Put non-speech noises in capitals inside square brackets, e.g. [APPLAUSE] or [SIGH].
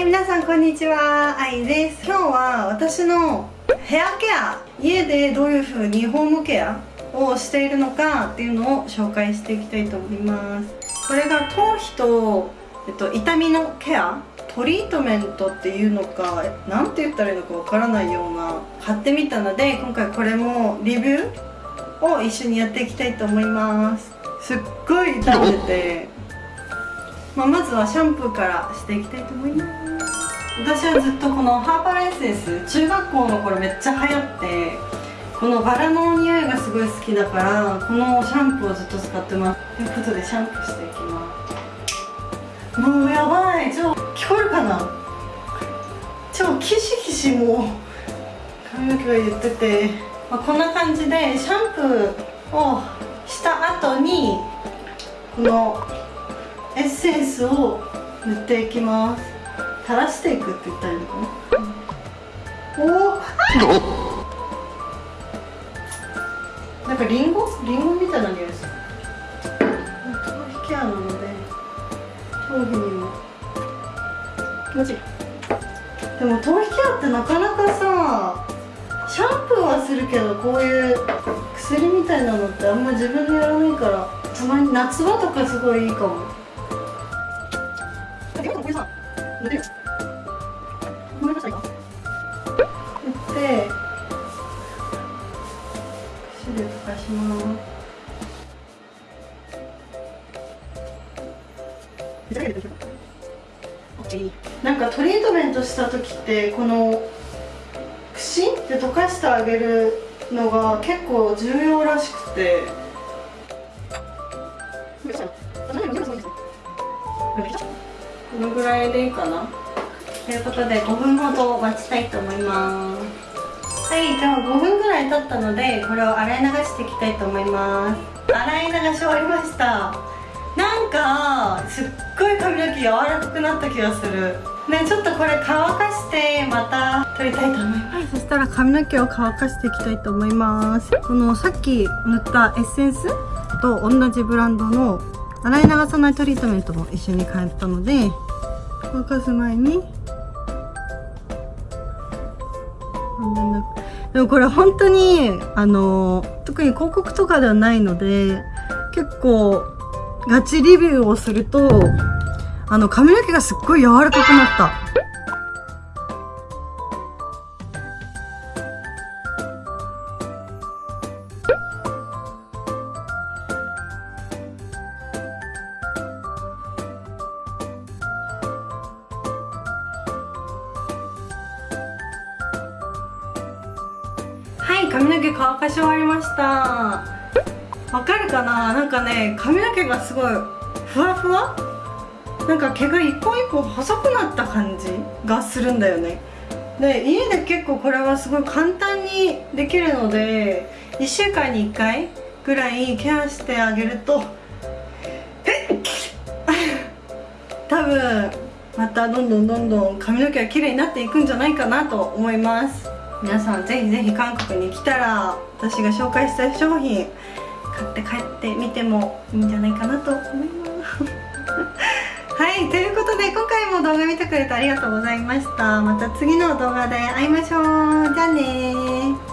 い皆さんこんにちは。あいです。今日は私のヘアケア家でどういう風にホームケアをしているのかっていうのを紹介していきたいと思います。これが頭皮と、えっと、痛みのケアトリートメントっていうのか何て言ったらいいのかわからないような買ってみたので今回これもリビューを一緒にやっていきたいと思います。すっごい痛んでて、まあ、まずはシャンプーからしていきたいと思います。私はずっとこのハーバルエッセンス中学校の頃めっちゃ流行ってこのバラの匂いがすごい好きだからこのシャンプーをずっと使ってます。ということでシャンプーしていきます。もうやばい。超聞こえるかな？超キシキシもう髪の毛が言ってて、まあ、こんな感じでシャンプーをした後にこのエッセンスを塗っていきます。垂らしていくって言ったらいいのかな、おおなんかリンゴ？リンゴみたいな匂いです頭皮ケアなので頭皮にも。気持ちいいでも頭皮ケアってなかなかさシャンプーはするけどこういう薬みたいなのってあんま自分でやらないからたまに夏場とかすごいいいかも。でってで溶かしますなんかトリートメントした時ってこの串で溶かしてあげるのが結構重要らしくて。このぐらいでいいかな。ということで5分ほど待ちたいと思います。はいじゃあ5分ぐらい経ったのでこれを洗い流していきたいと思います。洗い流し終わりました。なんかすっごい髪の毛柔らかくなった気がする。ねちょっとこれ乾かしてまた取りたいと思います。そしたら髪の毛を乾かしていきたいと思います。このさっき塗ったエッセンスと同じブランドの洗い流さないトリートメントも一緒に買ったので乾かす前にでもこれ本当にあの特に広告とかではないので結構ガチリビューをするとあの髪の毛がすっごい柔らかくなった。髪の毛乾かし終わりました。わかるかな？なんかね髪の毛がすごいふわふわ？なんか毛が一本一本細くなった感じがするんだよね。で家で結構これはすごい簡単にできるので1週間に1回ぐらいケアしてあげるとえ？っ [LAUGHS] 多分またどんどんどんどん髪の毛が綺麗になっていくんじゃないかなと思います。皆さんぜひぜひ韓国に来たら私が紹介した商品買って帰ってみてもいいんじゃないかなと思います。[LAUGHS] はいということで今回も動画見てくれてありがとうございました。また次の動画で会いましょう。じゃあね